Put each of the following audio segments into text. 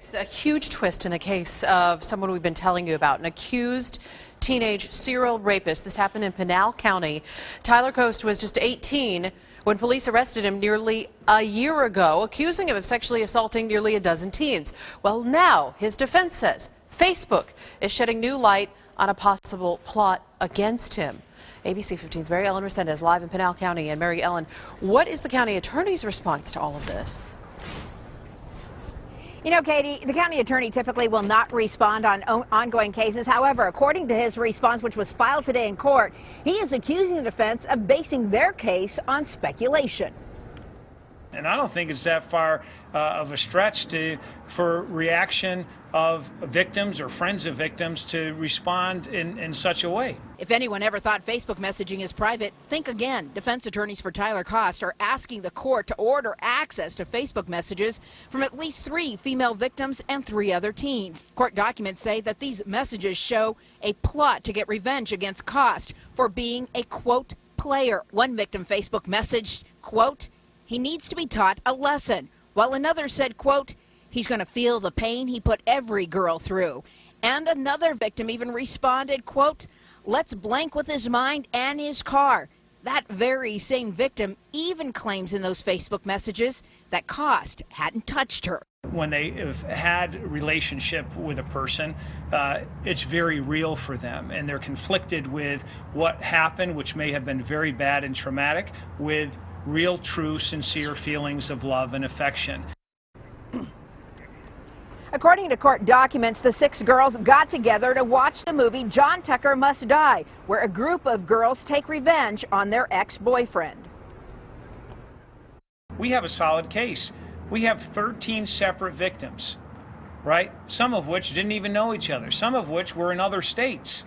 It's a huge twist in the case of someone we've been telling you about, an accused teenage serial rapist. This happened in Pinal County. Tyler Kost was just 18 when police arrested him nearly a year ago, accusing him of sexually assaulting nearly a dozen teens. Well, now his defense says Facebook is shedding new light on a possible plot against him. ABC 15's Mary Ellen Resendez live in Pinal County. And Mary Ellen, what is the county attorney's response to all of this? You know, Katie, the county attorney typically will not respond on ongoing cases. However, according to his response, which was filed today in court, he is accusing the defense of basing their case on speculation. And I don't think it's that far uh, of a stretch to for reaction of victims or friends of victims to respond in, in such a way. If anyone ever thought Facebook messaging is private, think again. Defense attorneys for Tyler Kost are asking the court to order access to Facebook messages from at least three female victims and three other teens. Court documents say that these messages show a plot to get revenge against Kost for being a quote player. One victim Facebook messaged, quote, he needs to be taught a lesson, while another said, quote, he's going to feel the pain he put every girl through. And another victim even responded, quote, let's blank with his mind and his car. That very same victim even claims in those Facebook messages that Kost hadn't touched her. When they have had relationship with a person, uh, it's very real for them, and they're conflicted with what happened, which may have been very bad and traumatic, with real, true, sincere feelings of love and affection. According to court documents, the six girls got together to watch the movie John Tucker Must Die, where a group of girls take revenge on their ex-boyfriend. We have a solid case. We have 13 separate victims, right? Some of which didn't even know each other, some of which were in other states.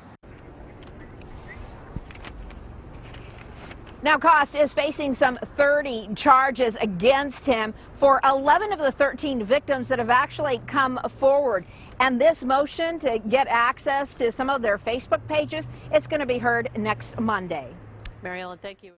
Now, Kost is facing some 30 charges against him for 11 of the 13 victims that have actually come forward. And this motion to get access to some of their Facebook pages, it's going to be heard next Monday. Mary Ellen, thank you.